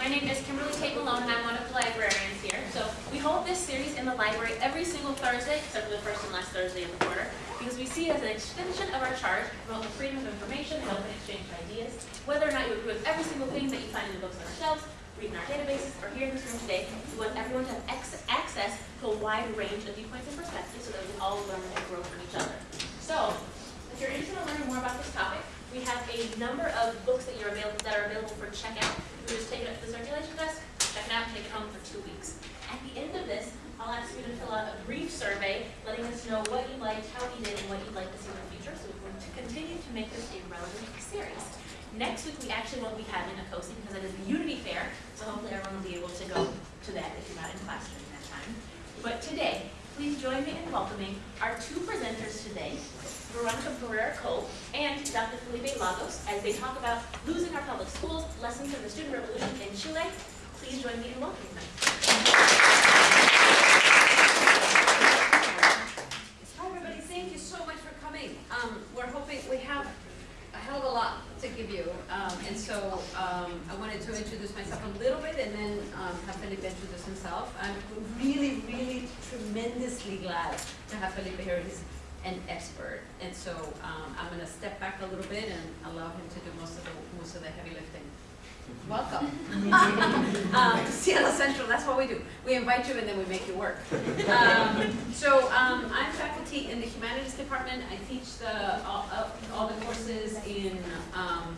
My name is Kimberly Tate Malone, and I'm one of the librarians here. So we hold this series in the library every single Thursday, except for the first and last Thursday of the quarter, because we see it as an extension of our charge to promote the freedom of information and open exchange of ideas. Whether or not you agree with every single thing that you find in the books on our shelves, read in our databases, or here in this room today, we want everyone to have access to a wide range of viewpoints and perspectives so that we all learn and grow from each other. So, if you're interested in learning more about this topic, we have a number of books that you're available that are available for checkout. You just take it up to the circulation desk, check it out, take it home for two weeks. At the end of this, I'll ask you to fill out a brief survey letting us know what you liked, how you did, and what you'd like to see in the future. So we're going to continue to make this a relevant series. Next week, we actually won't be having a COSI because it is the Unity Fair, so hopefully everyone will be able to go to that if you're not in class during that time. But today, please join me in welcoming our two presenters today, Veronica Barrera Cole and Dr. Felipe Lagos, as they talk about losing our public schools, lessons from the student revolution in Chile. Please join me in welcoming them. Hi, everybody. Thank you so much for coming. Um, we're hoping, we have a hell of a lot to give you. Um, and so, um, I wanted to introduce myself a little bit and then, um, have Felipe introduce himself. I'm really, really tremendously glad to have Felipe here. He's an expert. And so, um, I'm gonna step back a little bit and allow him to do most of the, most of the heavy lifting. Welcome. um, Seattle Central, that's what we do. We invite you and then we make you work. Um, so um, I'm faculty in the humanities department. I teach the all, all the courses in um,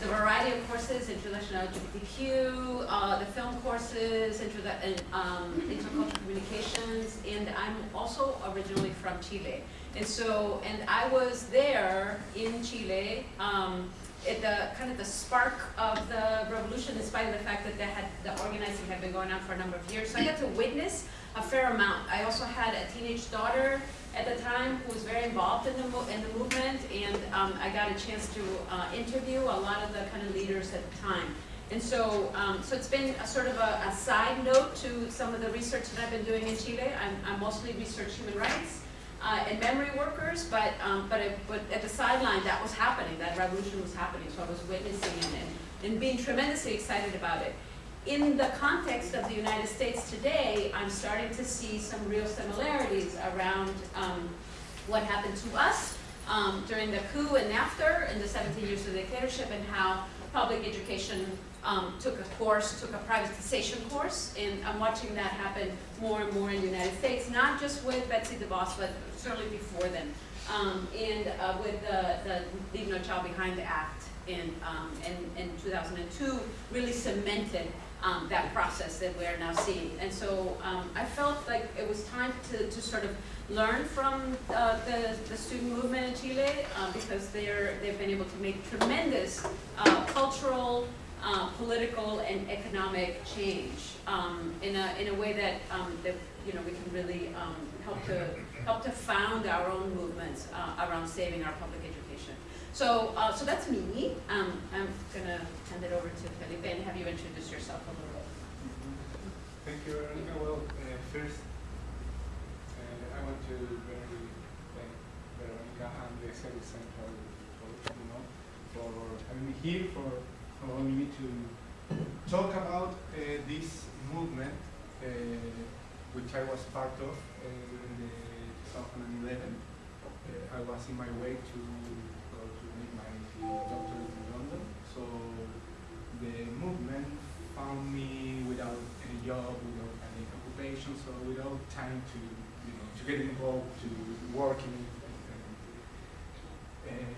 the variety of courses, introduction to LGBTQ, uh, the film courses, introdu- um, intercultural communications, and I'm also originally from Chile. And so, and I was there in Chile um, at the kind of the spark of the revolution, in spite of the fact that had the organizing had been going on for a number of years. So I got to witness a fair amount. I also had a teenage daughter at the time who was very involved in the in the movement, and um, I got a chance to uh, interview a lot of the kind of leaders at the time. And so, um, so it's been a sort of a, a side note to some of the research that I've been doing in Chile. I'm, I'm mostly research human rights uh, and memory workers, but, um, but, it, but at the sideline, that was happening, that revolution was happening, so I was witnessing it and, and being tremendously excited about it. In the context of the United States today, I'm starting to see some real similarities around um, what happened to us um, during the coup and after, in the 17 years of the dictatorship, and how public education um, took a course, took a privatization course, and I'm watching that happen more and more in the United States, not just with Betsy DeVos, but certainly before then. Um, and uh, with the, the Leave No Child Behind Act in, um, in, in 2002 really cemented um, that process that we're now seeing. And so um, I felt like it was time to, to sort of learn from uh, the, the student movement in Chile uh, because they're, they've been able to make tremendous uh, cultural, uh, political, and economic change um, in, a, in a way that, um, that you know, we can really um, help, to, help to found our own movements uh, around saving our public education. So, uh, so that's me. Um, I'm gonna hand it over to Felipe and have you introduce yourself a little bit. Thank you, Veronica. Well, uh, first, uh, I want to very thank Veronica and the Seattle Central for, you know, for having me here, for allowing me to talk about uh, this movement, uh, which I was part of uh, the 2011. Uh, I was in my way to to doctorate in London, so the movement found me without any job, without any occupation, so without time to, you know, to get involved, to work in it, and, and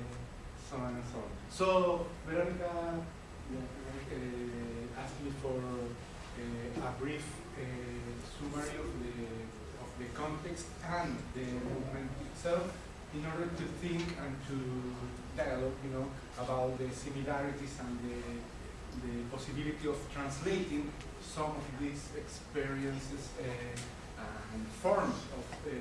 so on and so on. So Veronica uh, asked me for uh, a brief uh, summary of the of the context and the movement itself in order to think and to dialogue, you know, about the similarities and the the possibility of translating some of these experiences uh, and forms of uh,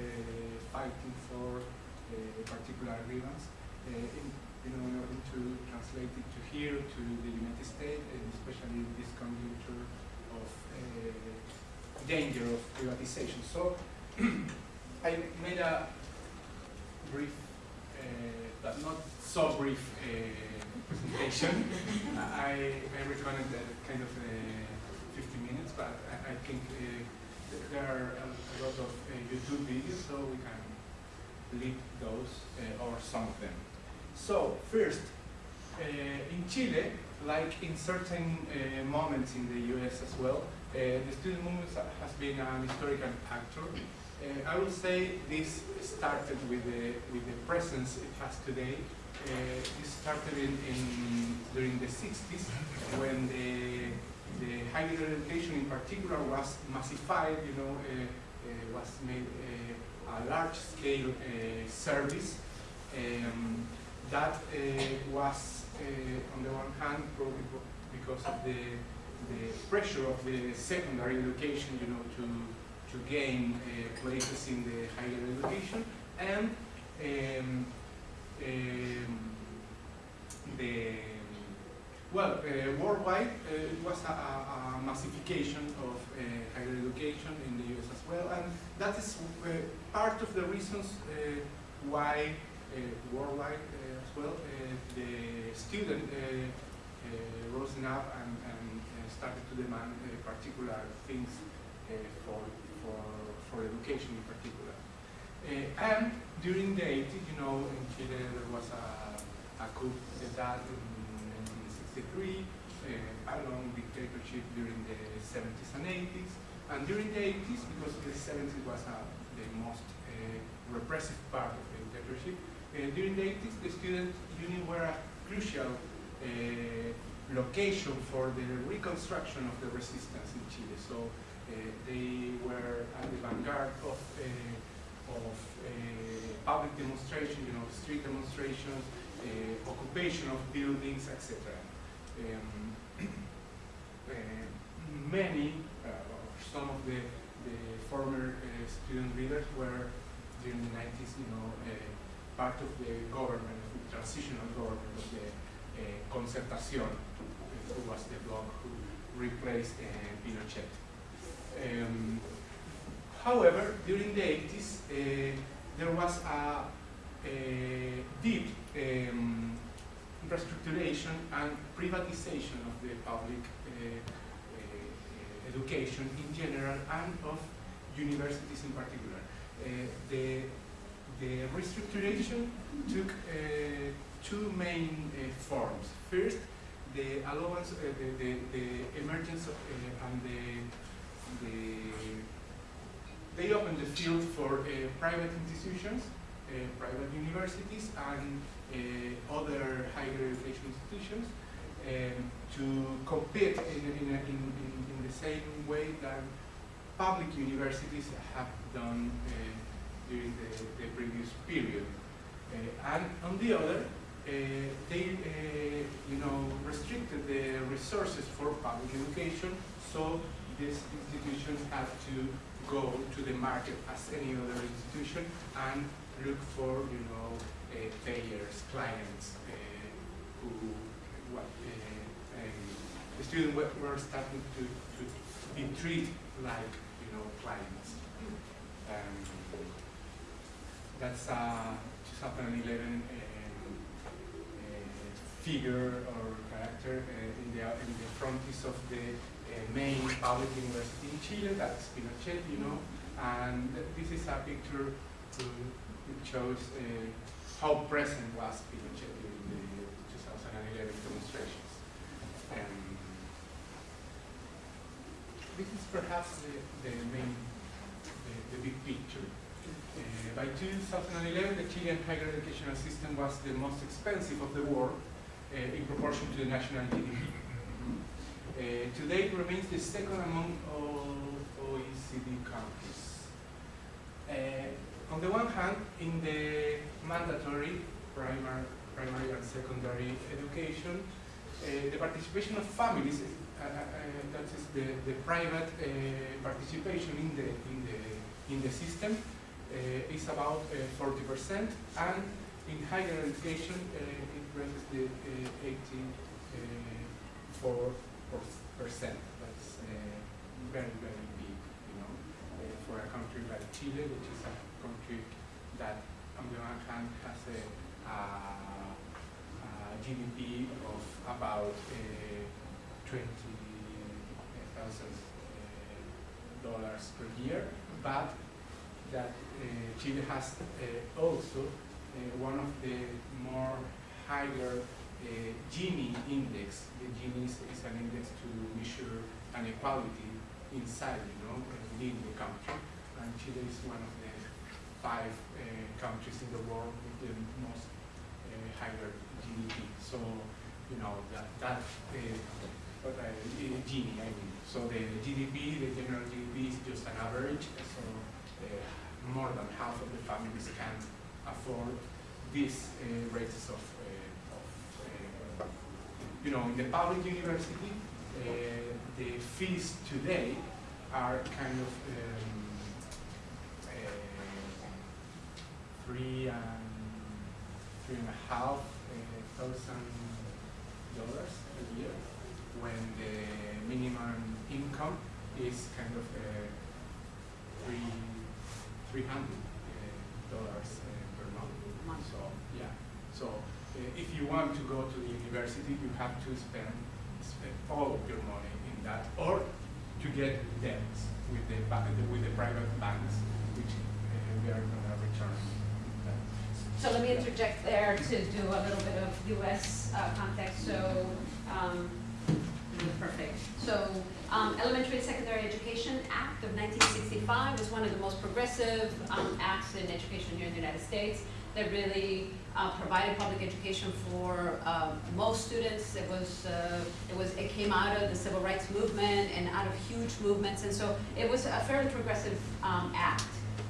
fighting for uh, particular grievance, in, you know, in order to translate it to here, to the United States, and especially in this conjuncture of danger of privatization. So I made a brief, uh, but not so brief, uh, presentation. I, I recommend kind of uh, 15 minutes, but I, I think uh, there are a, lot of YouTube videos, so we can leave those or some of them. So first, uh, in Chile, like in certain uh, moments in the US as well, uh, the student movement has been an historical actor. Uh, I would say this started with the, with the presence it has today. Uh, this started in, in during the 60s when the, the higher education in particular was massified, you know, uh, uh, was made uh, a large scale uh, service. Um, that was, on the one hand, probably because of the, the pressure of the secondary education, you know, to, to gain uh, places in the higher education, and um, um, the, well, uh, worldwide, uh, it was a, a, a massification of higher education in the US as well, and that is part of the reasons why worldwide as well, the student uh, rose up and, and started to demand particular things for, for, for education in particular. Uh, and during the 80s, you know, in Chile there was a, a coup d'etat in 1963, uh, a long dictatorship during the 70s and 80s. And during the 80s, because the 70s was uh, the most uh, repressive part of the dictatorship, uh, during the 80s, the student union were a crucial uh, location for the reconstruction of the resistance in Chile. So they were at the vanguard of, uh, of uh, public demonstration, you know, street demonstrations, uh, occupation of buildings, etc. Um, uh, many, uh, or some of the, the former uh, student leaders were during the 90s, you know, uh, part of the government, the transitional government of the uh, Concertación, uh, who was the bloc who replaced uh, Pinochet. Um, however, during the 80s, uh, there was a, a deep um, and privatization of the public uh, uh, education in general and of universities in particular. Uh, the the restructuration took two main forms. First, the allowance, uh, the, the, the emergence of, uh, and the, the, they opened the field for uh, private institutions, uh, private universities, and uh, other higher education institutions um, to compete in, in, in, in, the same way that public universities have done during the, the previous period. Uh, and on the other, uh, they, uh, you know, restricted the resources for public education, so these institutions have to go to the market as any other institution and look for, you know, uh, payers, clients, uh, who, what, uh, um, the students were, starting to, to be treated like, you know, clients. Um, that's a 2011 um, uh, figure or character uh, in the in the frontis of the main public university in Chile. That's Pinochet, you know, and this is a picture to, which shows uh, how present was Pinochet during the 2011 demonstrations. Um, this is perhaps the, the main, the, the big picture. Uh, by 2011, the Chilean higher educational system was the most expensive of the world uh, in proportion to the national GDP. Uh, today it remains the second among all OECD countries. Uh, on the one hand, in the mandatory primary, primary and secondary education, uh, the participation of families uh, uh, that is the, the private uh, participation in the in the in the system is about 40 percent, and in higher education it reaches the 84 percent. That's uh, very, very big, you know, uh, for a country like Chile, which is a country that, on the one hand, has a, GDP of about uh, 20 thousand dollars per year, but that uh, Chile has uh, also uh, one of the more higher uh, Gini index. The Gini is, is an index to measure inequality inside, you know, within the country. And Chile is one of the five uh, countries in the world with the most uh, higher GDP. So, you know, that, that uh, uh, Gini, I mean. So the GDP, the general GDP is just an average. So uh, more than half of the families can afford these uh, rates of, you know, in the public university, uh, the fees today are kind of um, uh, three and three and a half uh, thousand dollars a year, when the minimum income is kind of uh, three three hundred dollars uh, per month. So yeah, so uh, if you want to go to the university, you have to spend, spend all of your money in that, or to get debts with the with the private banks, which uh, we are going to return. So let me interject there to do a little bit of US uh, context, so, um, perfect. So, um, Elementary and Secondary Education Act of nineteen sixty-five was one of the most progressive, um, acts in education here in the United States that really, uh, provided public education for, um, most students. It was, uh, it was, it came out of the civil rights movement and out of huge movements, and so it was a fairly progressive, um, act.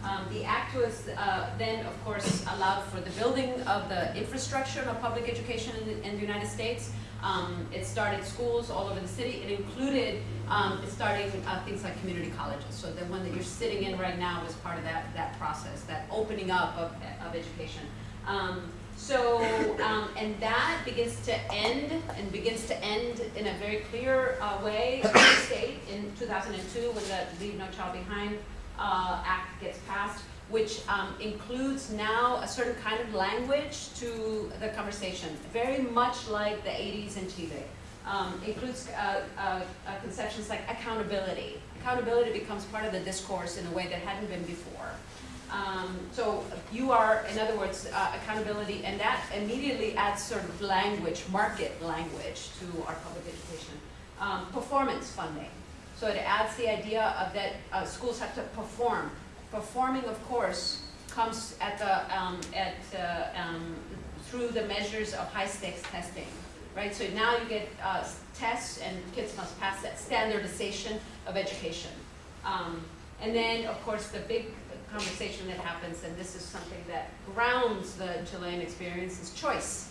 Um, the act was uh, then, of course, allowed for the building of the infrastructure of public education in the, in the United States. Um, it started schools all over the city. It included um, starting uh, things like community colleges. So the one that you're sitting in right now was part of that, that process, that opening up of, of education. Um, so, um, and that begins to end, and begins to end in a very clear uh, way in state in 2002 when the Leave No Child Behind uh, Act gets passed, which um, includes now a certain kind of language to the conversation, very much like the 80s in Chile. Um, includes uh, uh, uh, conceptions like accountability. Accountability becomes part of the discourse in a way that hadn't been before. Um, so you are, in other words, uh, accountability, and that immediately adds sort of language, market language to our public education. Um, performance funding. So it adds the idea of that uh, schools have to perform. Performing, of course, comes at the, um, at, uh, through the measures of high stakes testing, right? So now you get uh, tests and kids must pass that standardization of education. Um, and then, of course, the big conversation that happens, and this is something that grounds the Chilean experience, is choice.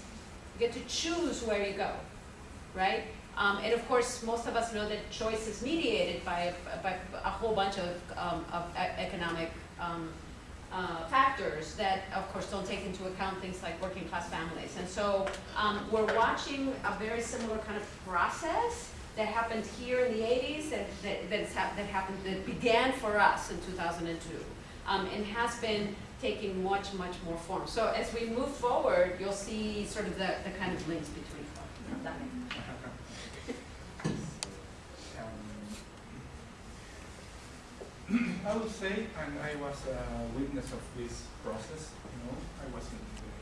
You get to choose where you go, right? Um, and of course, most of us know that choice is mediated by, by a whole bunch of, um, of economic um, uh, factors that, of course, don't take into account things like working class families. And so um, we're watching a very similar kind of process that happened here in the 80s that, that, that happened, that began for us in 2002 um, and has been taking much, much more form. So as we move forward, you'll see sort of the, the kind of links between them. Um, I would say, and I was a witness of this process, you know, I was in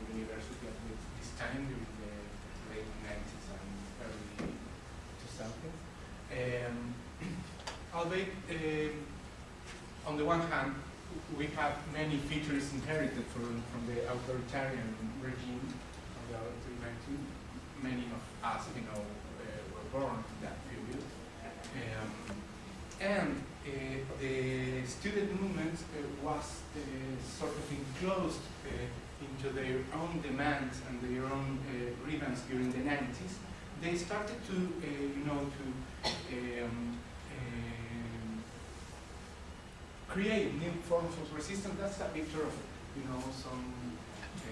the university at this time during the late nineties and early two thousands. Um, albeit, um, on the one hand, we have many features inherited from, from the authoritarian regime of the early 19. Many of us, you know, uh, were born in that period. Um, and uh, the student movement uh, was uh, sort of enclosed uh, into their own demands and their own uh, grievance during the 90s. They started to, you know, to um, create new forms of resistance. That's a picture of, you know, some uh,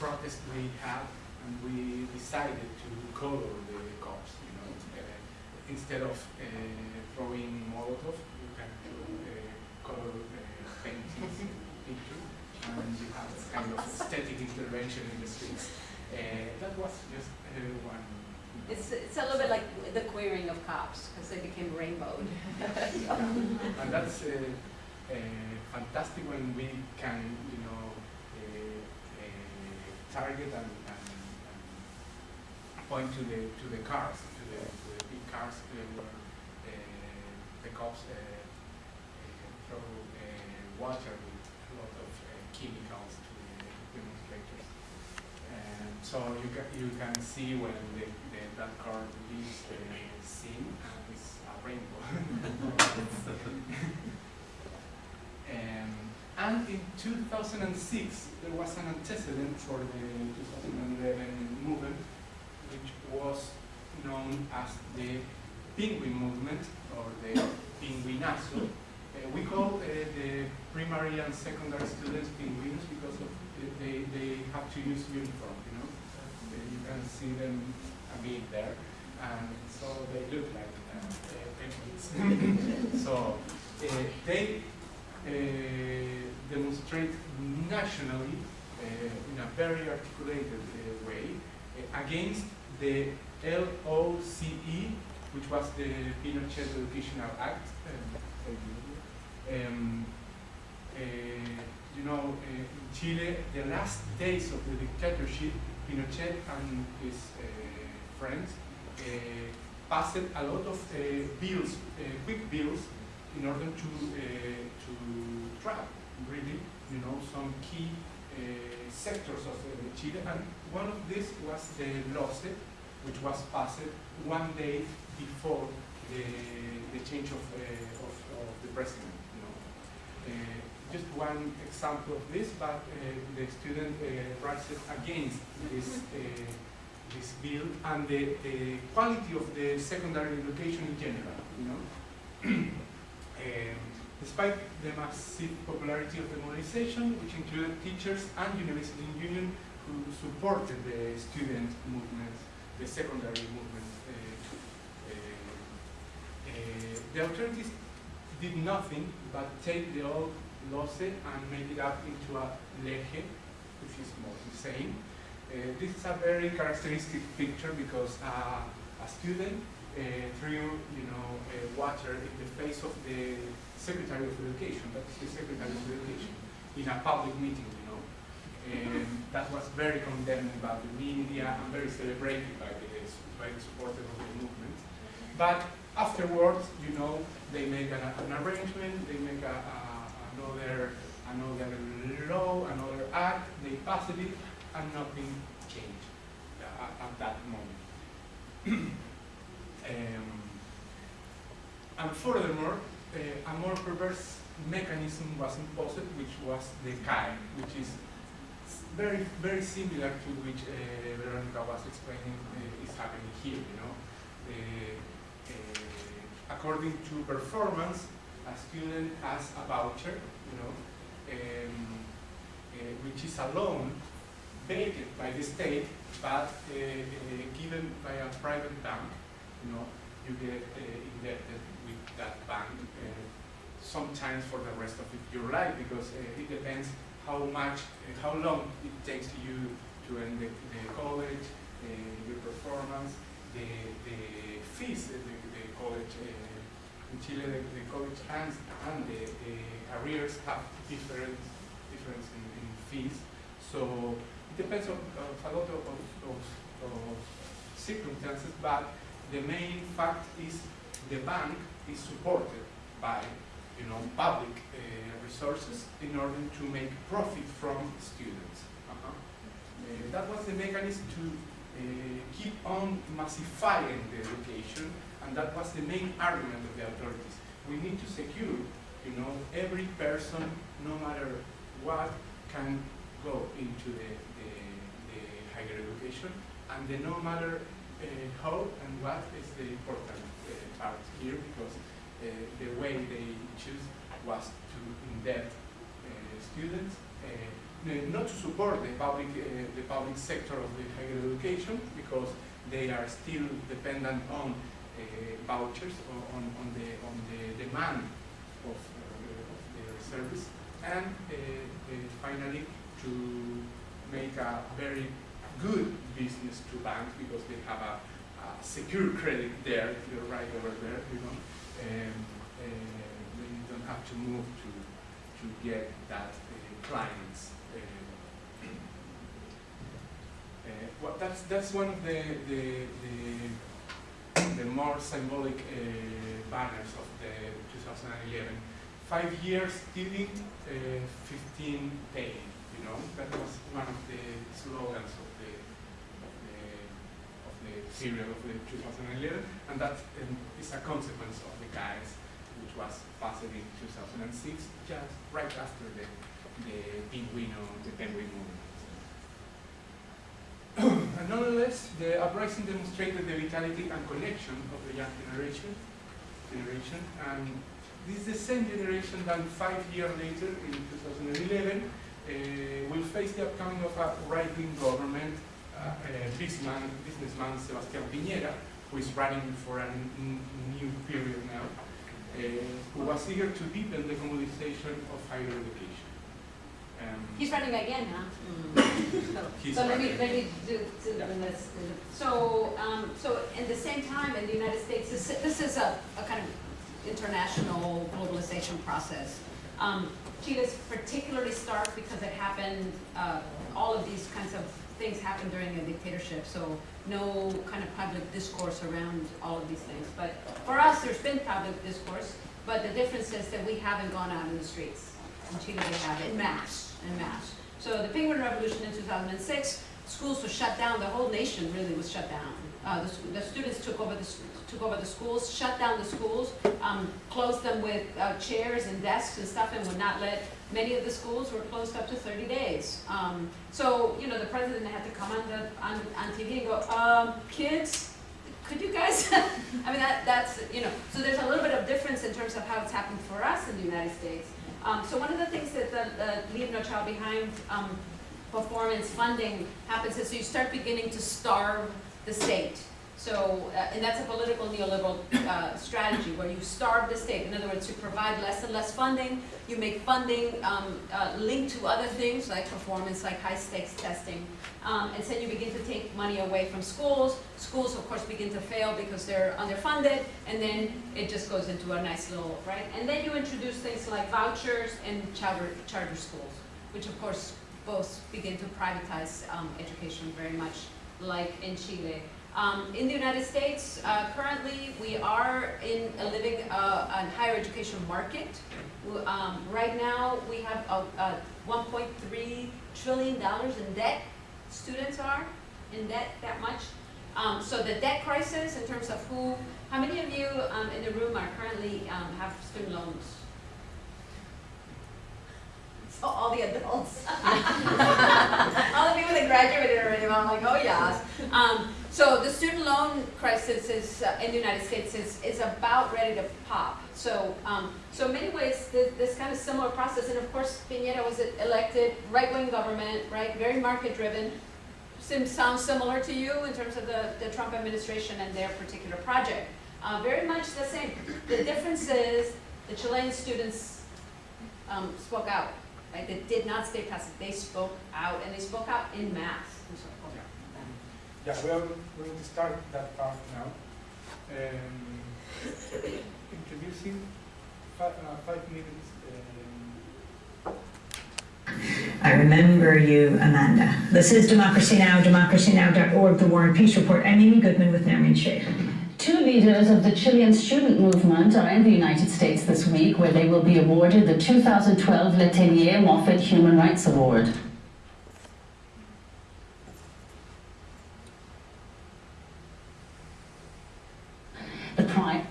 protest we had, and we decided to color the cops, you know, uh, instead of uh, throwing Molotov, you can do uh, color uh, paintings in picture, and you have kind of aesthetic intervention in the streets. Uh, that was just one. It's, it's a little bit like the queering of cops, because they became rainbowed. and that's uh, uh, fantastic when we can, you know, uh, uh, target and, and, and point to the to the cars, to the, to the big cars where uh, the cops uh, uh, throw uh, water with a lot of uh, chemicals to the demonstrators. And so you can you can see when the, the that car leaves the scene and a rainbow. Um, and in 2006, there was an antecedent for the 2011 movement, which was known as the Penguin Movement, or the Penguinazo. Uh, we call uh, the primary and secondary students penguins because of the, they, they have to use uniform, you know. Uh, you can see them bit there, and so they look like uh, uh, penguins. so uh, they uh, demonstrate nationally uh, in a very articulated uh, way uh, against the LOCE, which was the Pinochet Educational Act. Um, um, uh, you know, uh, in Chile, the last days of the dictatorship, Pinochet and his uh, friends uh, passed a lot of uh, bills, quick bills, in order to to trap really, you know, some key sectors of Chile, and one of these was the LOCE, which was passed one day before the the change of uh, of, of the president. You know, uh, just one example of this, but uh, the student uh, rises against this. This bill and the, the quality of the secondary education in general, you know. Um, despite the massive popularity of the mobilization, which included teachers and university union who supported the student movement, the secondary movement, uh, uh, uh, the authorities did nothing but take the old LOCE and made it up into a LEGE, which is more same. Uh, this is a very characteristic picture because uh, a student uh, threw, you know, water in the face of the Secretary of Education, that's the Secretary of Education, in a public meeting, you know. And that was very condemned by the media and very celebrated by the, by the supporters of the movement. But afterwards, you know, they make an, an arrangement, they make a, a, another, another law, another act, they pass it, and nothing changed uh, at that moment. Um, and furthermore, uh, a more perverse mechanism was imposed, which was the CAE, which is very, very similar to which uh, Veronica was explaining uh, is happening here, you know. Uh, uh, according to performance, a student has a voucher, you know, um, uh, which is a loan by the state, but uh, uh, given by a private bank, you know, you get uh, indebted with that bank uh, sometimes for the rest of your life because it depends how much, how long it takes you to end the, the college, your performance, the, the fees, the, the college, in Chile the, the college and, and the, the arrears have different difference in, in fees. So it depends on, of a lot of, of, of, circumstances, but the main fact is the bank is supported by you know public uh, resources in order to make profit from students. Uh-huh. Uh, that was the mechanism to uh, keep on massifying the education, and that was the main argument of the authorities. We need to secure, you know, every person, no matter what, can go into the higher education, and the no matter uh, how and what is the important uh, part here, because uh, the way they choose was to indebt uh, students, uh, not to support the public, uh, the public sector of the higher education, because they are still dependent on vouchers, or on, on, the, on the demand of, of their service, and finally to make a very good business to banks because they have a, a secure credit there, if you're right over there, you know. And, and you don't have to move to, to get that uh, clients. Uh, uh, well, that's, that's one of the, the, the, the more symbolic uh, banners of the 2011. Five years stealing, uh, 15 paying, you know, that was one of the slogans of the, of the, of the period of the 2011, and that um, is a consequence of the guys which was passed in 2006, just right after the, the Pinguino, the Penguin movement. and nonetheless, the uprising demonstrated the vitality and connection of the young generation, generation, and this is the same generation that five years later, in 2011, uh, will face the upcoming of a right-wing government, uh, uh, businessman, businessman Sebastián Piñera, who is running for a new period now, uh, who was eager to deepen the commoditization of higher education. Um, He's running again, huh? He's So let me, let me do, do the list. So, um, so in the same time in the United States, this, this is a, a kind of international globalization process. Um, Chile's particularly stark because it happened, uh, all of these kinds of things happened during a dictatorship, so no kind of public discourse around all of these things. But for us, there's been public discourse, but the difference is that we haven't gone out in the streets. In Chile, they have in mass, in mass. So the Penguin Revolution in 2006, schools were shut down, the whole nation really was shut down. Uh, the, the students took over the, took over the schools, shut down the schools, um, closed them with uh, chairs and desks and stuff and would not let, many of the schools were closed up to 30 days. Um, so, you know, the president had to come on the, on, on TV and go, um, kids, could you guys, I mean, that, that's, you know, so there's a little bit of difference in terms of how it's happened for us in the United States. Um, so one of the things that the, the Leave No Child Behind, um, performance funding happens is you start beginning to starve the state. So, uh, and that's a political neoliberal uh, strategy where you starve the state. In other words, you provide less and less funding. You make funding um, uh, linked to other things like performance, like high stakes testing. Um, and then you begin to take money away from schools. Schools, of course, begin to fail because they're underfunded. And then it just goes into a nice little, right? And then you introduce things like vouchers and charter, charter schools, which of course both begin to privatize um, education very much like in Chile. Um, in the United States, uh, currently we are in a living uh, higher education market. Um, right now, we have a, a 1.3 trillion dollars in debt. Students are in debt that much. Um, so the debt crisis, in terms of who, how many of you um, in the room are currently um, have student loans? All the adults. all the people that graduated already. I'm like, oh yes. Um, so the student loan crisis is uh, in the United States is, is about ready to pop. So um, so in many ways this, this kind of similar process. And of course Piñera was elected right wing government, right, very market driven. Sim sounds similar to you in terms of the, the Trump administration and their particular project. Uh, very much the same. The difference is the Chilean students um, spoke out. Right? They did not stay passive. They spoke out, and they spoke out in mass. I'm sorry, hold on. Yeah, we are going to start that part now. Um, introducing five, uh, five minutes. Um, I remember you, Amanda. This is Democracy Now!, democracynow.org, The War and Peace Report. I'm Amy Goodman with Nermeen Shaikh. Two leaders of the Chilean student movement are in the United States this week, where they will be awarded the 2012 Letelier Moffitt Human Rights Award. The prime.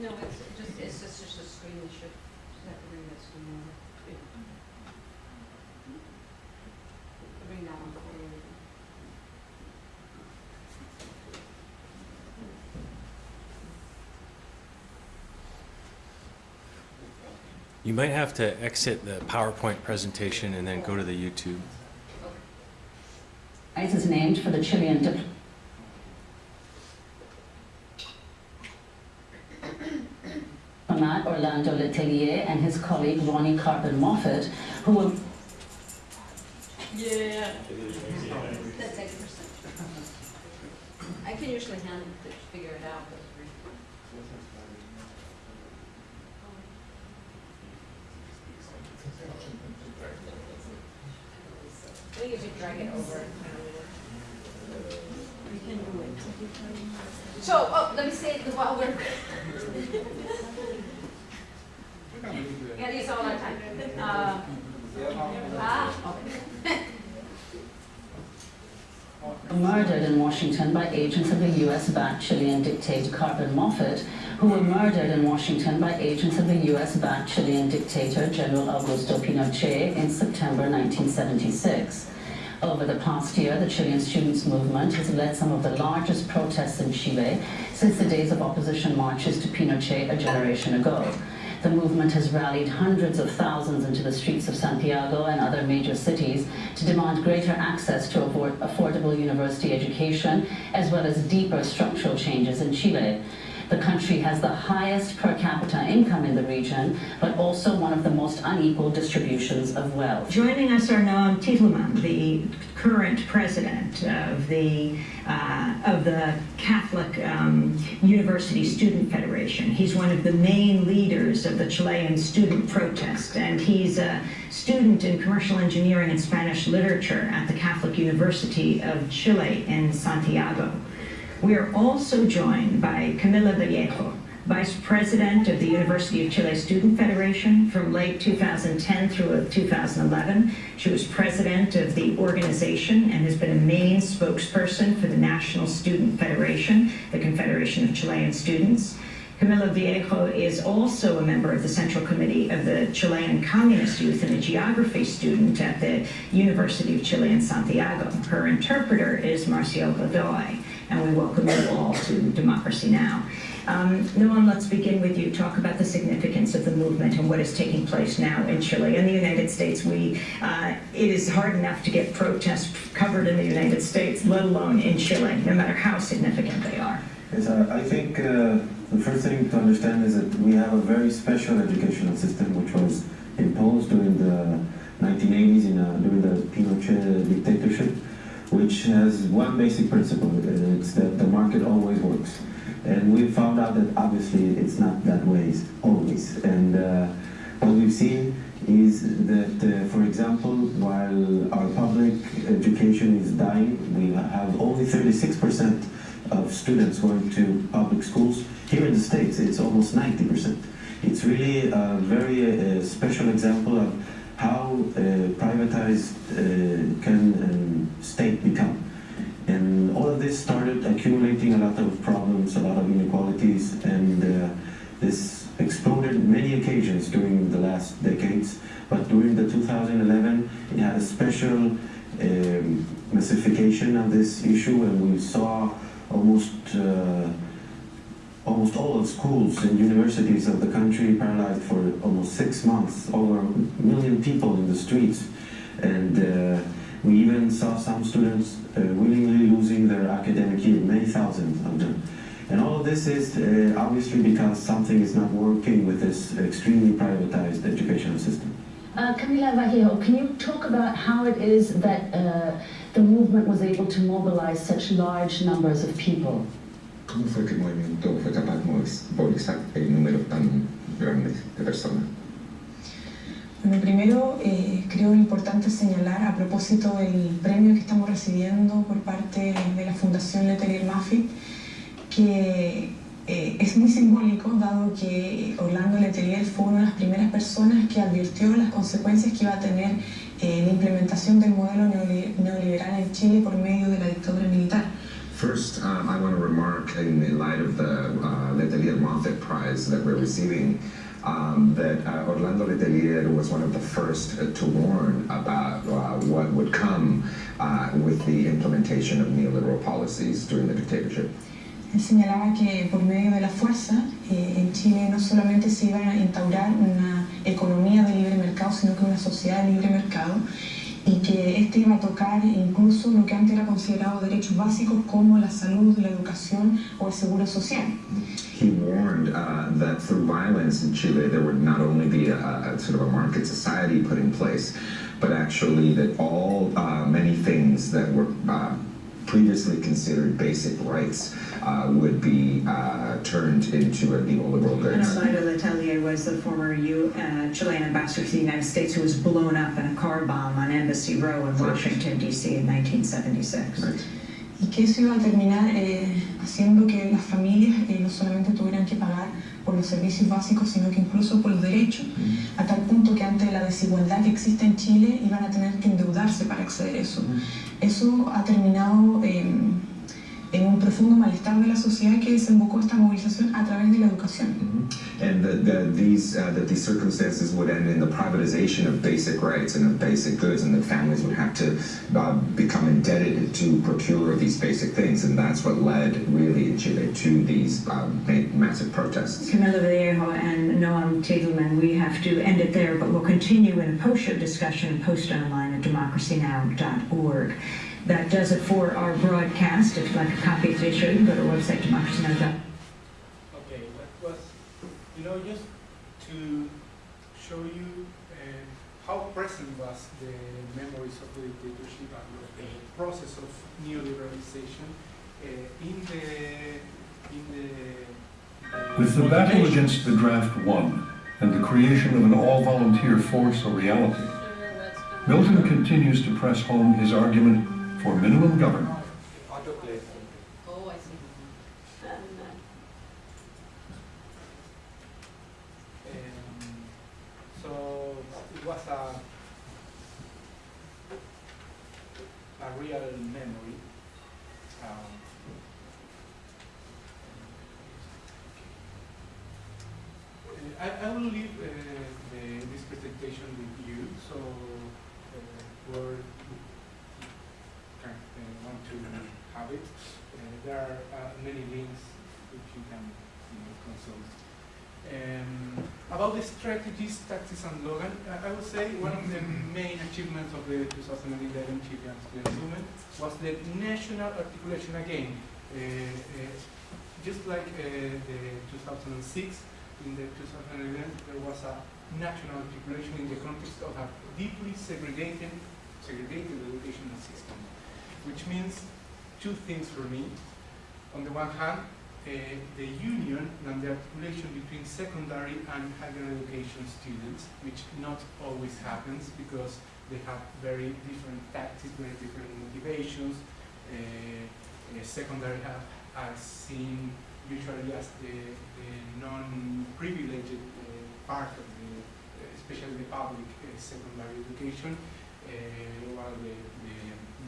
No, it's just, it's just, just a screen, you should, just have to bring that screen over. Bring that one forward. You might have to exit the PowerPoint presentation and then go to the YouTube. Prize is named for the Chilean diplomat Orlando Letelier and his colleague Ronni Karpen Moffitt, who will Yeah. That's eighty percent. I can usually handle it out, but. I think if you drag it over. You can do it. So, oh, let me say it while we're. We can leave the- Yeah, these all our time. Uh, ah, okay. Murdered in Washington by agents of the US-backed Chilean dictator Karpen Moffitt, who were murdered in Washington by agents of the US-backed Chilean dictator General Augusto Pinochet in September 1976. Over the past year, the Chilean students' movement has led some of the largest protests in Chile since the days of opposition marches to Pinochet a generation ago. The movement has rallied hundreds of thousands into the streets of Santiago and other major cities to demand greater access to affordable university education, as well as deeper structural changes in Chile. The country has the highest per capita income in the region, but also one of the most unequal distributions of wealth. Joining us are Noam Titelman, the current president of the uh, of the Catholic um, University Student Federation. He's one of the main leaders of the Chilean student protest, and he's a student in commercial engineering and Spanish literature at the Catholic University of Chile in Santiago. We are also joined by Camila Vallejo, Vice President of the University of Chile Student Federation from late 2010 through 2011. She was president of the organization and has been a main spokesperson for the National Student Federation, the Confederation of Chilean Students. Camila Vallejo is also a member of the Central Committee of the Chilean Communist Youth and a geography student at the University of Chile in Santiago. Her interpreter is Marcial Godoy, and we welcome you all to Democracy Now! Um, Noam, let's begin with you. Talk about the significance of the movement and what is taking place now in Chile. In the United States, we uh, it is hard enough to get protests covered in the United States, let alone in Chile, no matter how significant they are. Yes, I think uh, the first thing to understand is that we have a very special educational system which was imposed during the 1980s in, during the Pinochet dictatorship, which has one basic principle, and it's that the market always works. And we found out that obviously it's not that way always. And uh, what we've seen is that, uh, for example, while our public education is dying, we have only 36% of students going to public schools. Here in the States, it's almost 90%. It's really a very uh, special example of how uh, privatized uh, can um, state become. And all of this started accumulating a lot of problems, a lot of inequalities, and uh, this exploded many occasions during the last decades. But during the 2011, it had a special um, massification of this issue, and we saw almost uh, almost all of schools and universities of the country paralyzed for almost six months, over a million people in the streets, and uh, we even saw some students uh, willingly losing their academic year, many thousands of them. And all of this is uh, obviously because something is not working with this extremely privatized educational system. Uh, Camila Vallejo, can you talk about how it is that uh, the movement was able to mobilize such large numbers of people? ¿Cómo fue que el movimiento fue capaz de movilizar el número tan grande de personas? Bueno, primero eh, creo importante señalar a propósito del premio que estamos recibiendo por parte de la Fundación Letelier Maffitt que eh, es muy simbólico dado que Orlando Letelier fue una de las primeras personas que advirtió las consecuencias que iba a tener eh, la implementación del modelo neoli- neoliberal en Chile por medio de la dictadura militar. First, um, I want to remark in, in light of the uh, Letelier Moffitt Prize that we're receiving um, that uh, Orlando Letelier was one of the first uh, to warn about uh, what would come uh, with the implementation of neoliberal policies during the dictatorship. Él señalaba que por medio de la fuerza eh, en Chile no solamente se iba a instaurar una economía de libre mercado, sino que una sociedad de libre mercado y que este iba a tocar incluso lo que antes era considerado derechos básicos como la salud, la educación o el seguro social. He warned uh, that through violence in Chile, there would not only be a, a sort of a market society put in place, but actually that all uh, many things that were uh, previously considered basic rights uh, would be uh, turned into a neoliberal And goods. Orlando Letelier was the former U, uh, Chilean ambassador to the United States who was blown up in a car bomb on Embassy Row in Washington, D.C. in 1976. Right. Y que eso iba a terminar eh, haciendo que las familias eh, no solamente tuvieran que pagar por los servicios básicos, sino que incluso por los derechos, a tal punto que ante la desigualdad que existe en Chile iban a tener que endeudarse para acceder a eso. Eso ha terminado eh, en un profundo malestar de la sociedad que desembocó esta movilización a través de la educación. And that, that these uh, that these circumstances would end in the privatization of basic rights and of basic goods, and that families would have to uh, become indebted to procure these basic things, and that's what led really in Chile to these um, ma- massive protests. Camila Vallejo and Noam Titelman, we have to end it there, but we'll continue in a post-show discussion and post online at democracynow.org. That does it for our broadcast. If you'd like a copy of today's show, you can go to our website, democracynow.org. Okay, that was, you know, just to show you uh, how present was the memories of the dictatorship and the process of neoliberalization uh, in the in the. With the battle against the draft won and the creation of an all-volunteer force a reality, Milton continues to press home his argument for minimum government. Other place. Oh, I see. Um, so it was a a real memory. Um, uh, I, I will leave uh, the, this presentation with you, so uh, where you can uh, want to have it. Uh, there are uh, many links which you can you know, consult. Um, about the strategies, tactics, and Logan, I I would say one of the main achievements of the 2011 Chilean student movement was the national articulation again. Uh, uh, just like uh, the 2006, in the 2011 there was a national articulation in the context of a deeply segregated, segregated educational system, which means two things for me. On the one hand, the union and the articulation between secondary and higher education students, which not always happens because they have very different tactics, very different motivations. Uh, uh, secondary have, are seen usually as the, the non-privileged uh, part of the, uh, especially the public uh, secondary education, uh, while the, the,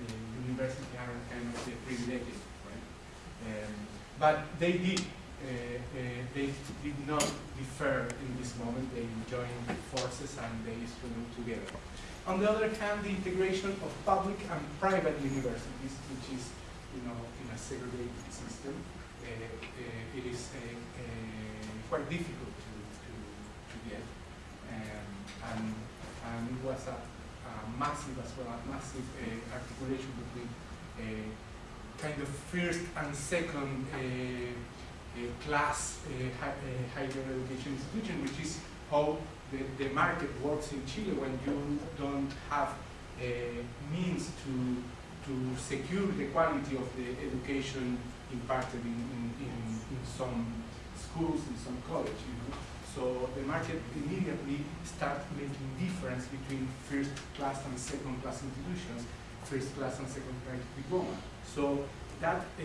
the university are kind of the privileged, but they did, uh, uh, they did not differ in this moment. They joined forces and they stood together. On the other hand, the integration of public and private universities, which is, you know, in a segregated system, uh, uh, it is uh, quite difficult to, to, to get. Um, and, and it was a, a massive as well, a massive articulation between kind of first and second uh, uh, class uh, higher education institution, which is how the, the market works in Chile when you don't have means to, to secure the quality of the education imparted in, in, in, in some schools, in some college. You know? So the market immediately starts making difference between first class and second class institutions, first class and second class diploma. So that uh,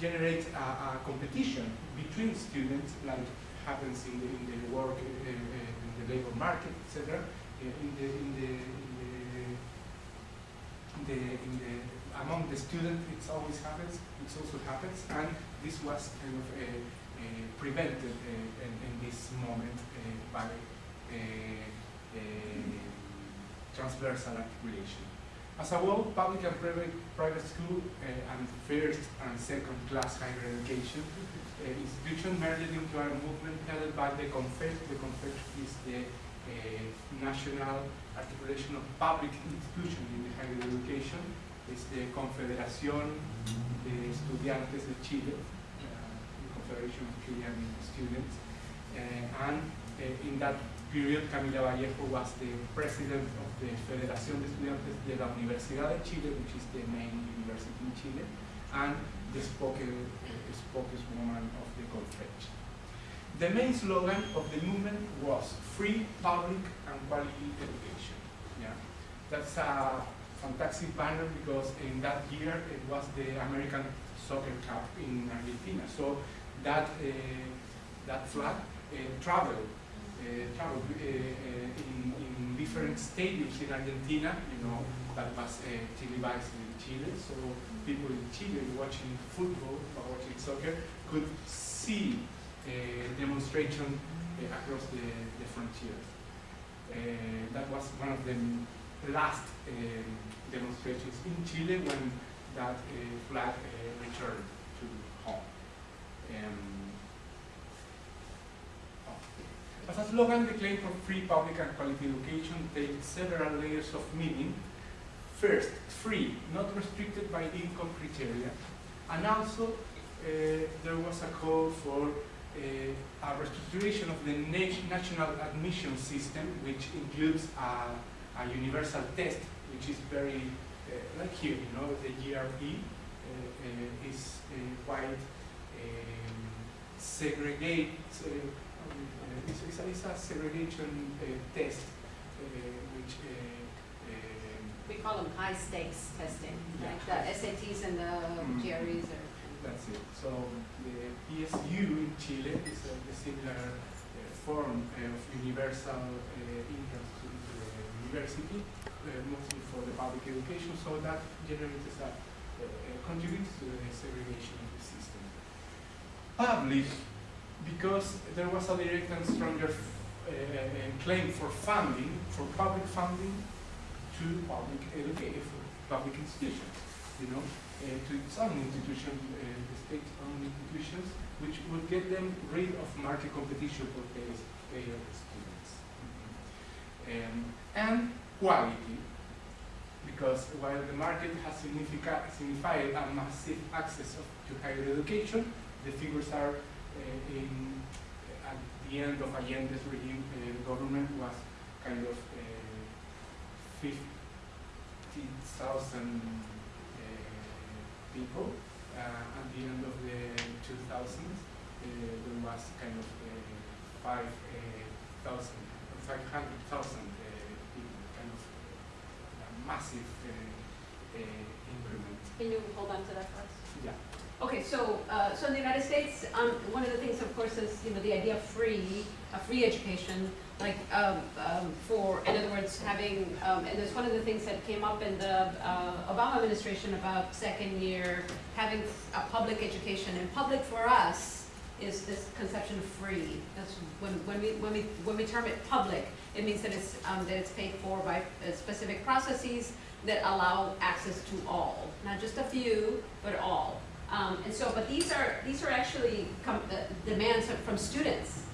generates a, a competition between students, like happens in the, in the work, uh, uh, in the labor market, etc. Uh, in the, in the, in the, in the, among the students, it always happens. It also happens, and this was kind of uh, uh, prevented uh, in, this moment by transversal articulation. As a whole, public and private, private school uh, and first and second class higher education uh, institution merged into a movement headed by the CONFECH. The CONFECH is the national articulation of public institutions in the higher education. It's the Confederación de Estudiantes de Chile, uh, the Confederation of Chilean Students. Uh, and uh, in that period, Camila Vallejo was the president of the Federación de Estudiantes de la Universidad de Chile, which is the main university in Chile, and the spoken, uh, spokeswoman of the Confederation. The main slogan of the movement was free, public, and quality education. Yeah, that's a fantastic banner because in that year it was the American Soccer Cup in Argentina. So that uh, that flag uh, traveled uh, traveled uh, uh, in, in different stadiums in Argentina. You know that was televised in Chile, so people in Chile watching football or watching soccer could see uh, demonstration across the, the frontier. That was one of the last demonstrations in Chile when that flag returned to home. Um, oh. As a slogan, the claim for free public and quality education takes several layers of meaning. First, free, not restricted by income criteria, and also uh, there was a call for uh, a restructuration of the na- national admission system, which includes a, a universal test, which is very, uh, like here, you know, the GRE uh, uh, is uh, quite um, segregate, it's, it's, a, it's a segregation uh, test, uh, which We call them high stakes testing, Yeah. like the SATs and the Mm. GREs or. That's it. So the PSU in Chile is a, a similar uh, form of universal uh, entrance to the university, uh, mostly for the public education, so that generates that uh, contributes to the segregation of the system. Public, because there was a direct and stronger uh, uh, claim for funding, for public funding to public education, public institutions, you know uh, to its own institution, uh, the state-owned institutions, which would get them rid of market competition for paid students. Um, and quality, because while the market has signified a massive access of, to higher education, the figures are uh, in, at the end of Allende's regime, uh, the government was kind of uh, 50,000 people. Uh, at the end of the 2000s, uh, there was kind of uh, 5,000, uh, 500,000 uh, people, kind of a massive increment. Can you hold on to that for us? Yeah. Okay, so, uh, so in the United States, um, one of the things, of course, is, you know, the idea of free, a free education, like, um, um, for, in other words, having, um, and there's one of the things that came up in the, uh, Obama administration about second year, having a public education, and public for us is this conception of free. That's when, when we, when we, when we term it public, it means that it's, um, that it's paid for by uh, specific processes that allow access to all, not just a few, but all. Um, and so, but these are, these are actually uh, demands from students,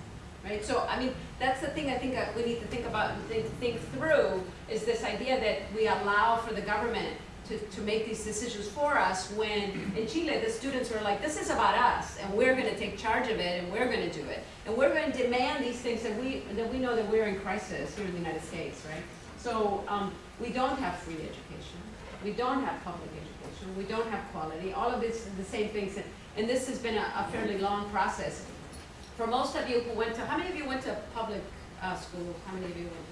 right? So, I mean, that's the thing I think that we need to think about and think, think through, is this idea that we allow for the government to, to make these decisions for us when in Chile, the students are like, this is about us, and we're gonna take charge of it, and we're gonna do it. And we're gonna demand these things that we, that we know that we're in crisis here in the United States, right? So, um, we don't have free education, we don't have public education, we don't have quality, all of this is the same things, and, and this has been a, a fairly long process. For most of you who went to, how many of you went to public, uh, school, how many of you went?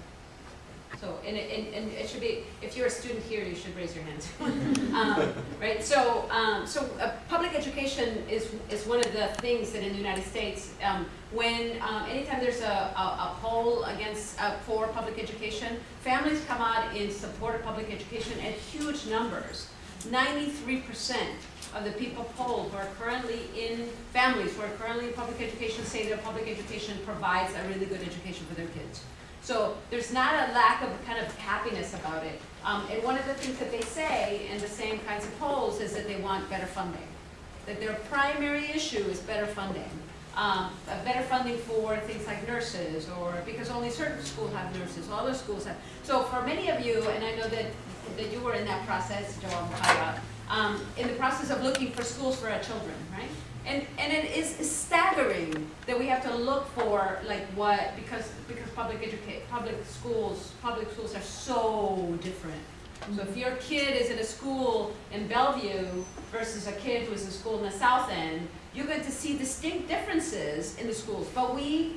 So, and it, and, and it should be, if you're a student here, you should raise your hands. um, right, so, um, so uh, public education is, is one of the things that in the United States, um, when, um, anytime there's a, a, a poll against, uh, for public education, families come out in support of public education at huge numbers. Ninety-three percent of the people polled who are currently in, families who are currently in public education say that public education provides a really good education for their kids. So there's not a lack of kind of happiness about it. Um, and one of the things that they say in the same kinds of polls is that they want better funding. That their primary issue is better funding. um, a better funding for things like nurses, or because only certain schools have nurses, all other schools have. So for many of you, and I know that, that you were in that process, Joel um, in the process of looking for schools for our children, right? And, and it is staggering that we have to look for like what, because, because public educate, public schools, public schools are so different. So if your kid is in a school in Bellevue versus a kid who is in school in the South End, you're going to see distinct differences in the schools. But we,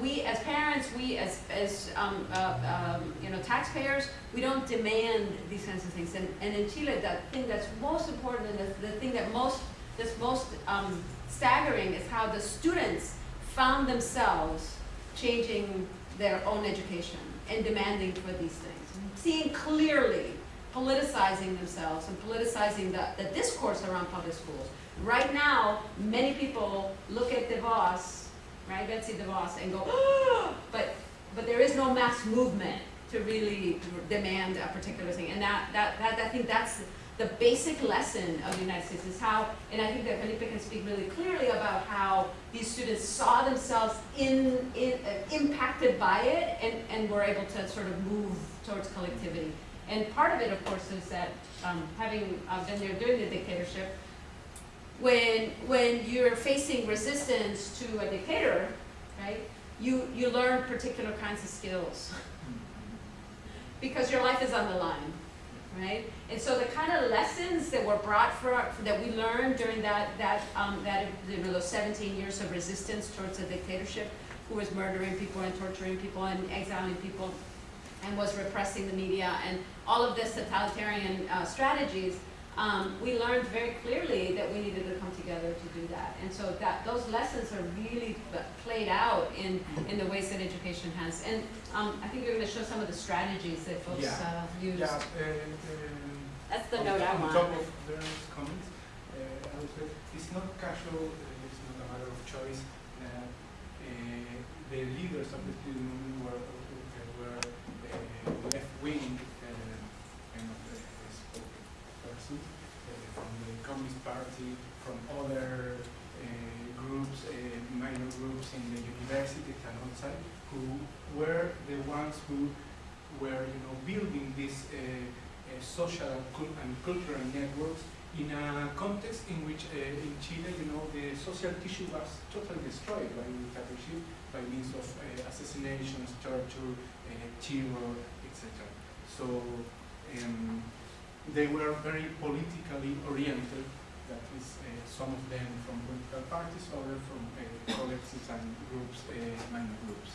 we as parents, we as, as um, uh, um, you know, taxpayers, we don't demand these kinds of things. And, and in Chile, the thing that's most important and the, the thing that most, that's most um, staggering is how the students found themselves changing their own education and demanding for these things. Seeing clearly, politicizing themselves and politicizing the, the discourse around public schools. Right now, many people look at DeVos, right, Betsy DeVos, and go, "Ah!" but, but there is no mass movement to really demand a particular thing. And that, that, that, I think that's the basic lesson of the United States is how, and I think that Felipe can speak really clearly about how these students saw themselves in, in, uh, impacted by it and, and were able to sort of move towards collectivity. And part of it, of course, is that um, having uh, been there during the dictatorship, when, when you're facing resistance to a dictator, right, you, you learn particular kinds of skills because your life is on the line, right? And so the kind of lessons that were brought for, that we learned during that, that, um, that, you know, those 17 years of resistance towards a dictatorship who was murdering people and torturing people and exiling people and was repressing the media and all of this totalitarian uh, strategies, um, we learned very clearly that we needed to come together to do that. And so that those lessons are really played out in, in the ways that education has. And um, I think you're going to show some of the strategies that folks Yeah. uh, use. Yeah, uh, That's the on- note I On want. top of Vernon's comments, uh, I would say it's not casual, uh, it's not a matter of choice that uh, the leaders of the student movement were, uh, were uh, left-wing uh, kind of uh, persons uh, from the Communist Party, from other uh, groups, uh, minor groups in the universities and outside, who were the ones who were, you know, building uh, uh, social and, and cultural networks in a context in which uh, in Chile, you know, the social tissue was totally destroyed by dictatorship by means of uh, assassinations, torture, uh, terror, etc. So um, they were very politically oriented. That is, uh, some of them from political parties, others from uh, collectives and groups, uh, minor groups.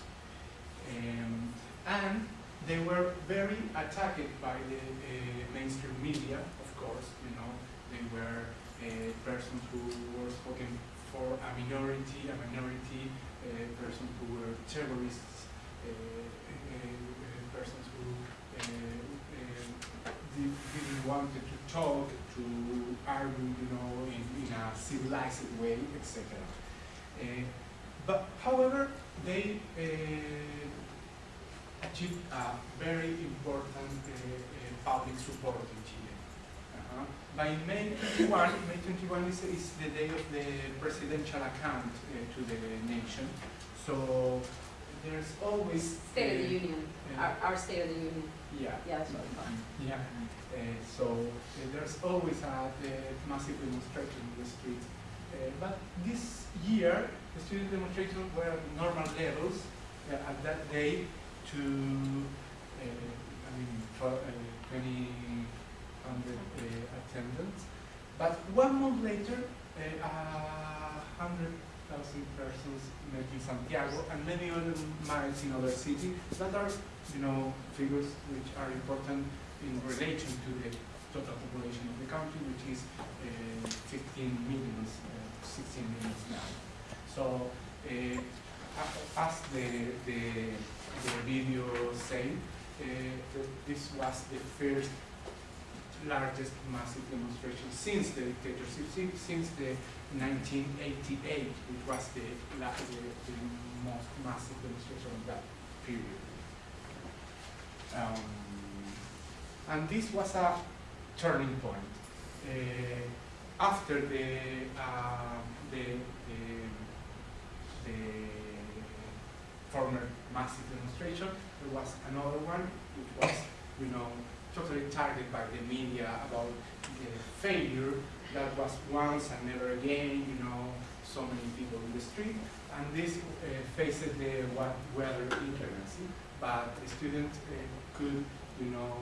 Um, and they were very attacked by the uh, mainstream media, of course, you know, they were uh, persons who were spoken for a minority, a minority uh, persons who were terrorists, uh, uh, persons who uh, didn't want to talk, to argue, you know, in, in a civilized way, etc. But however, they achieved a very important uh, uh, public support in Chile. Uh-huh. By May 21, May 21 is, is the day of the presidential account uh, to the nation. So there's always State of the Union, yeah. our, our State of the Union. Yeah. Yeah, that's what I thought. Yeah. Uh, so uh, there's always a uh, massive demonstration in the streets. Uh, but this year, the student demonstrations were at normal levels uh, at that day to, uh, I mean, for, uh, 20 hundred uh, attendants. But one month later, uh, a hundred thousand persons met in Santiago and many other miles in other cities that are, you know, figures which are important in relation to the total population of the country, which is uh, 15 millions, uh, 16 millions now. So, uh, as the, the, the video said, uh, this was the first largest massive demonstration since the dictatorship, since, the 1988, which was the, la- the, the most massive demonstration of that period. Um, and this was a turning point. Uh, after the, uh, the, the demonstration. There was another one, which was, you know, totally targeted by the media about the failure that was once and never again, you know, so many people in the street. And this uh, faced the weather inclemency, but the students uh, could, you know,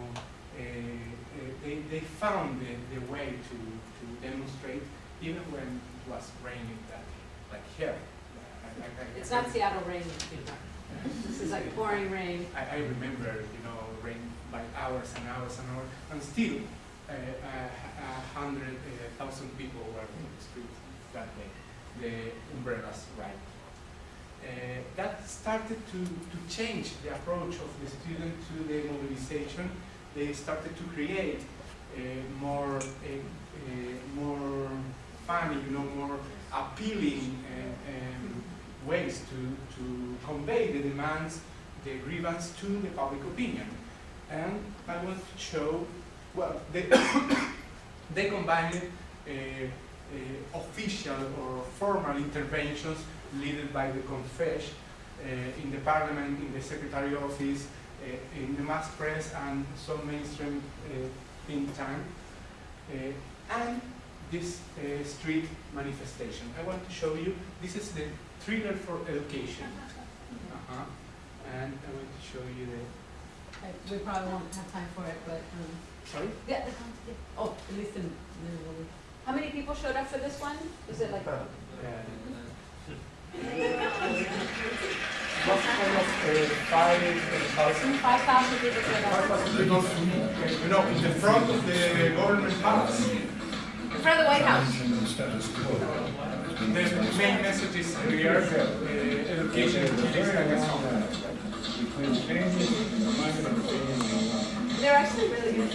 uh, uh, they, they found the, the way to, to demonstrate even when it was raining that, like hell. It's not Seattle rain, this is like pouring rain. I, I remember, you know, rain by hours and hours and hours, and still, uh, a, a hundred uh, thousand people were in the street that day. The umbrellas, right? Uh, that started to, to change the approach of the student to the mobilization. They started to create uh, more, uh, uh, more funny, you know, more appealing uh, um, ways to, to convey the demands, the grievance to the public opinion. And I want to show, well, they, they combined uh, uh, official or formal interventions led by the CONFECH uh, in the parliament, in the secretary office, uh, in the mass press, and some mainstream uh, think tank. Uh, and this street manifestation. I want to show you, this is the thriller for education. Uh-huh. And I want to show you the, Uh, We probably won't have time for it, but, um, sorry? yeah, yeah. oh, at least in, in- how many people showed up for this one? Was it like? Uh, was almost uh, five thousand. Five thousand people showed Five up. thousand people, uh, you know, in the front of the government house. In front of the White House. The main message is clear, uh, education is the They're actually really good.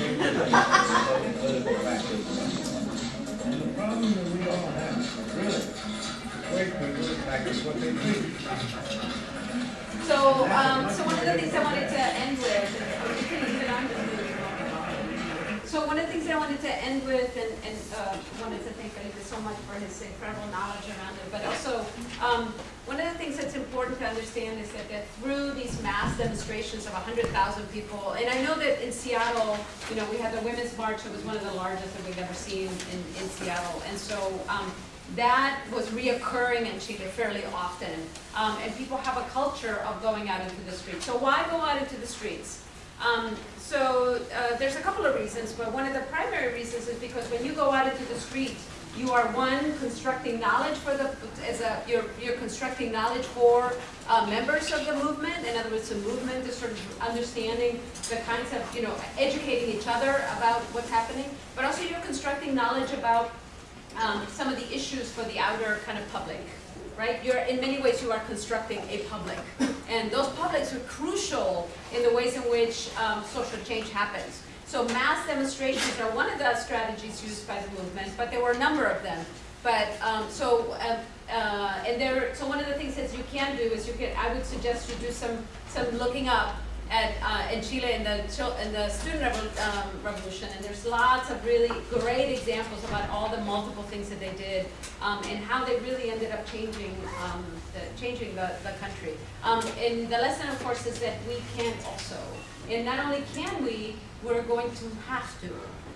And the problem that we all have, really, wait, we go back what they preach. So, um, so one of the things I wanted to end with, you can leave it on. So one of the things I wanted to end with, and, and, uh, wanted to thank Felipe so much for his incredible knowledge around it, but also, um, one of the things that's important to understand is that, that through these mass demonstrations of hundred thousand people, and I know that in Seattle, you know, we had the Women's March, it was one of the largest that we've ever seen in, in Seattle, and so, um, that was reoccurring in Chile fairly often. Um, and people have a culture of going out into the streets. So why go out into the streets? Um, so uh, there's a couple of reasons, but one of the primary reasons is because when you go out into the street, you are one constructing knowledge for the as a you're you're constructing knowledge for uh, members of the movement. In other words, the movement is sort of understanding the kinds of you know educating each other about what's happening, but also you're constructing knowledge about um, some of the issues for the outer kind of public, right? You're, in many ways, you are constructing a public. And those publics are crucial in the ways in which um, social change happens. So mass demonstrations are one of the strategies used by the movement, but there were a number of them. But, um, so, uh, uh, and there, so one of the things that you can do is you can, I would suggest you do some, some looking up at, uh, in Chile in the, in the student um, revolution, and there's lots of really great examples about all the multiple things that they did, um, and how they really ended up changing, um, the, changing the, the country. Um, and the lesson, of course, is that we can also, and not only can we, we're going to have to.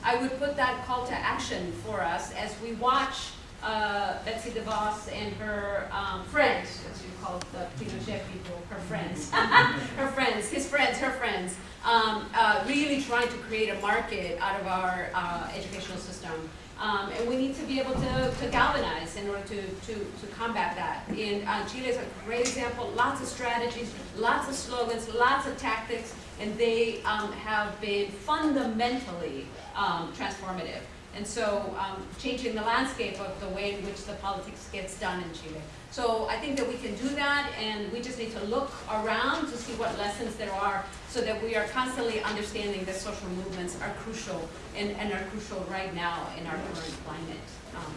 I would put that call to action for us as we watch uh, Betsy DeVos and her um, friends, as you call the Pinochet people, her friends, her friends, his friends, her friends, um, uh, really trying to create a market out of our uh, educational system. Um, and we need to be able to, to galvanize in order to, to, to combat that. And uh, Chile is a great example, lots of strategies, lots of slogans, lots of tactics, and they um, have been fundamentally um, transformative. And so um, changing the landscape of the way in which the politics gets done in Chile. So I think that we can do that and we just need to look around to see what lessons there are so that we are constantly understanding that social movements are crucial and, and are crucial right now in our current climate. Um,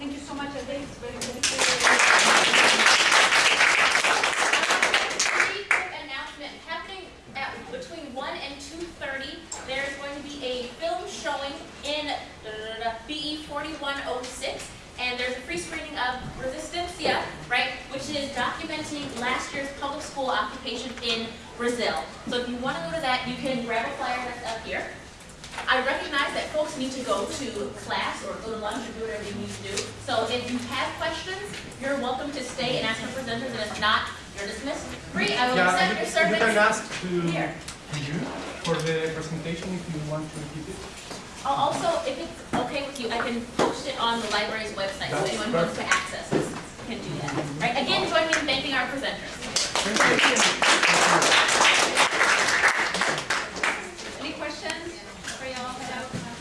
thank you so much, I think it's very, very Pretty quick announcement, happening at between one and two thirty, there's going to be a film showing in BE forty-one oh six. And there's a free screening of Resistencia, right, which is documenting last year's public school occupation in Brazil. So if you want to go to that, you can grab a flyer that's up here. I recognize that folks need to go to class or go to lunch or do whatever you need to do. So if you have questions, you're welcome to stay and ask our presenters, and if not, you're dismissed. Bree, I will Yeah, accept you- your You service. can ask to Here. you for the presentation if you want to keep it. I'll Also, if it's okay with you, I can post it on the library's website, so anyone who wants to access this can do that. Right, again, join me in thanking our presenters.